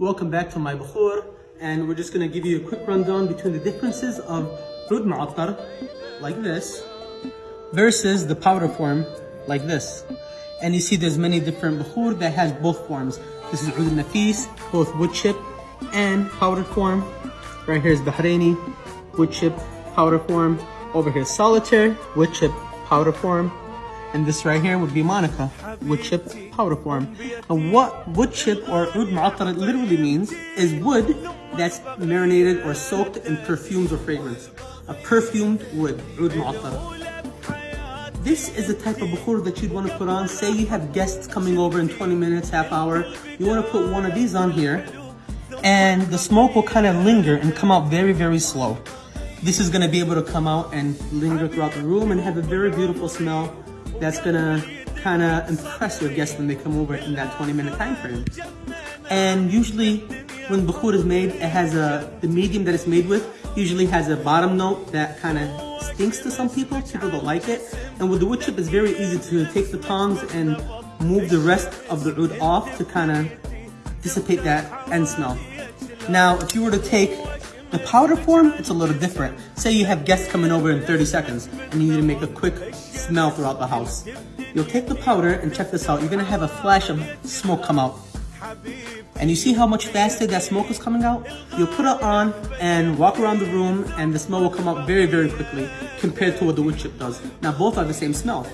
Welcome back to my bukhur and we're just gonna give you a quick rundown between the differences of oud mu'attar like this versus the powder form like this. And you see there's many different bukhur that has both forms. This is oud nafis, both wood chip and powder form. Right here is Bahraini, wood chip, powder form. Over here solitaire, wood chip, powder form. And this right here would be Monica, wood chip powder form. And what wood chip or oud mu'attar literally means is wood that's marinated or soaked in perfumes or fragrance. A perfumed wood, oud mu'attar. This is the type of bukhur that you'd want to put on. Say you have guests coming over in 20 minutes, half hour. You want to put one of these on here and the smoke will kind of linger and come out very, very slow. This is gonna be able to come out and linger throughout the room and have a very beautiful smell that's gonna kind of impress your guests when they come over in that 20 minute time frame. And usually when bukhur is made, it has a, the medium that it's made with usually has a bottom note that kind of stinks to some people. People don't like it. And with the wood chip, it's very easy to take the tongs and move the rest of the oud off to kind of dissipate that end smell. Now, if you were to take the powder form, it's a little different. Say you have guests coming over in 30 seconds and you need to make a quick smell throughout the house. You'll take the powder and check this out. You're gonna have a flash of smoke come out. And you see how much faster that smoke is coming out? You'll put it on and walk around the room and the smell will come out very, very quickly compared to what the wood chip does. Now both are the same smell.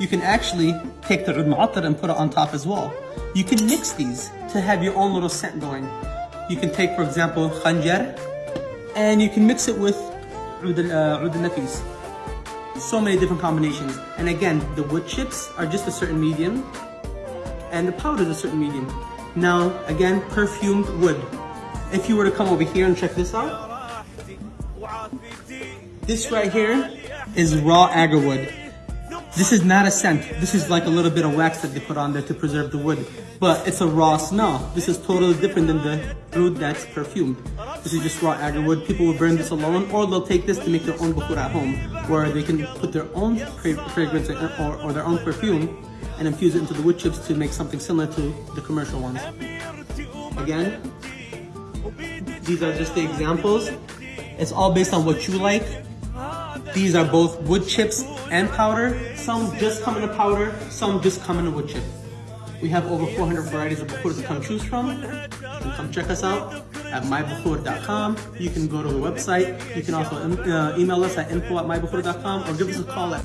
You can actually take the oud and put it on top as well. You can mix these to have your own little scent going. You can take, for example, khanjar, and you can mix it with oud al-nafis. Uh, so many different combinations. And again, the wood chips are just a certain medium, and the powder is a certain medium. Now, again, perfumed wood. If you were to come over here and check this out, this right here is raw agarwood. This is not a scent. This is like a little bit of wax that they put on there to preserve the wood. But it's a raw smell. This is totally different than the oud that's perfumed. This is just raw agar wood. People will burn this alone or they'll take this to make their own bukhur at home where they can put their own fragrance or, or their own perfume and infuse it into the wood chips to make something similar to the commercial ones. Again, these are just the examples. It's all based on what you like. These are both wood chips and powder. Some just come in a powder, some just come in a wood chip. We have over 400 varieties of bukhur to come choose from. Come check us out at mybukhur.com. You can go to the website. You can also uh, email us at info at mybukhur.com or give us a call at